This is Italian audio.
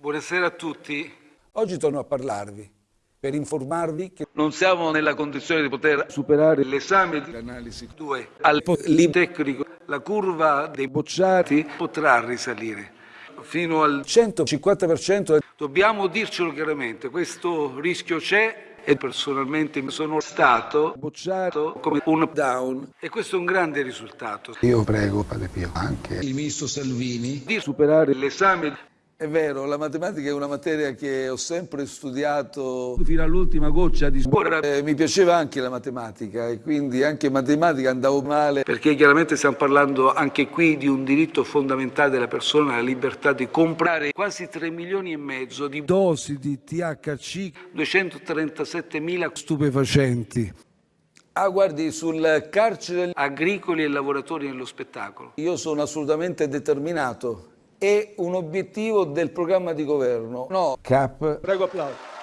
Buonasera a tutti. Oggi torno a parlarvi per informarvi che Non siamo nella condizione di poter superare l'esame di l'analisi 2 al tecnico. La curva dei bocciati potrà risalire fino al 150% è Dobbiamo dircelo chiaramente, questo rischio c'è e personalmente sono stato bocciato come un down e questo è un grande risultato Io prego, Padre Pio, anche il ministro Salvini. di superare l'esame È vero, la matematica è una materia che ho sempre studiato. fino all'ultima goccia di ora Eh, mi piaceva anche la matematica e quindi anche in matematica andavo male. perché chiaramente stiamo parlando anche qui di un diritto fondamentale della persona, la libertà di comprare quasi 3 milioni e mezzo di Dosi di THC 237 mila stupefacenti. Ah, guardi, sul carcere agricoli e lavoratori nello spettacolo. io sono assolutamente determinato. È un obiettivo del programma di governo. No, Cap. Prego applauso.